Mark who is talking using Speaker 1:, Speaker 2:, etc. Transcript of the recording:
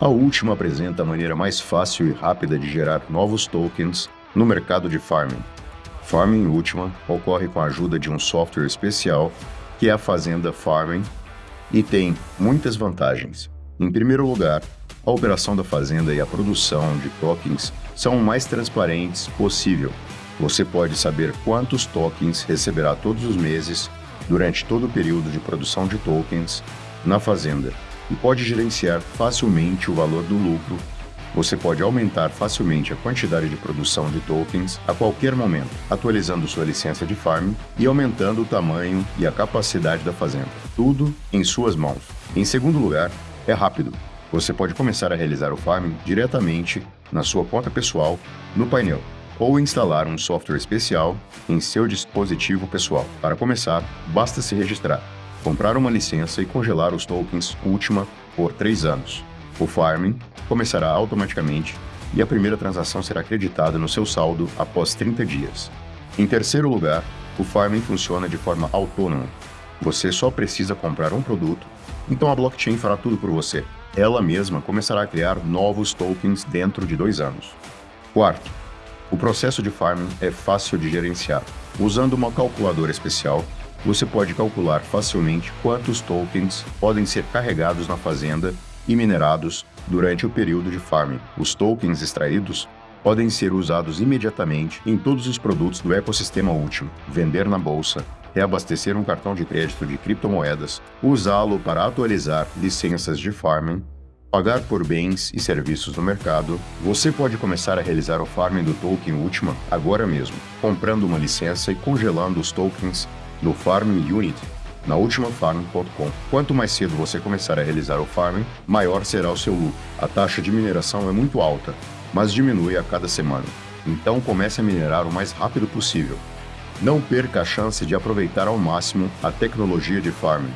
Speaker 1: A última apresenta a maneira mais fácil e rápida de gerar novos tokens no mercado de farming. Farming Ultima ocorre com a ajuda de um software especial que é a Fazenda Farming e tem muitas vantagens. Em primeiro lugar, a operação da fazenda e a produção de tokens são o mais transparentes possível. Você pode saber quantos tokens receberá todos os meses durante todo o período de produção de tokens na fazenda e pode gerenciar facilmente o valor do lucro. Você pode aumentar facilmente a quantidade de produção de tokens a qualquer momento, atualizando sua licença de farm e aumentando o tamanho e a capacidade da fazenda. Tudo em suas mãos. Em segundo lugar, é rápido. Você pode começar a realizar o farming diretamente na sua conta pessoal no painel ou instalar um software especial em seu dispositivo pessoal. Para começar, basta se registrar, comprar uma licença e congelar os tokens Ultima por 3 anos. O farming começará automaticamente e a primeira transação será creditada no seu saldo após 30 dias. Em terceiro lugar, o farming funciona de forma autônoma. Você só precisa comprar um produto, então a blockchain fará tudo por você ela mesma começará a criar novos tokens dentro de dois anos. Quarto, o processo de farming é fácil de gerenciar. Usando uma calculadora especial, você pode calcular facilmente quantos tokens podem ser carregados na fazenda e minerados durante o período de farming. Os tokens extraídos podem ser usados imediatamente em todos os produtos do ecossistema último, vender na bolsa, reabastecer um cartão de crédito de criptomoedas, usá-lo para atualizar licenças de farming, pagar por bens e serviços no mercado, você pode começar a realizar o farming do token Ultima agora mesmo, comprando uma licença e congelando os tokens no Farming Unit na ultimafarm.com. Quanto mais cedo você começar a realizar o farming, maior será o seu lucro. A taxa de mineração é muito alta, mas diminui a cada semana. Então comece a minerar o mais rápido possível. Não perca a chance de aproveitar ao máximo a tecnologia de farming.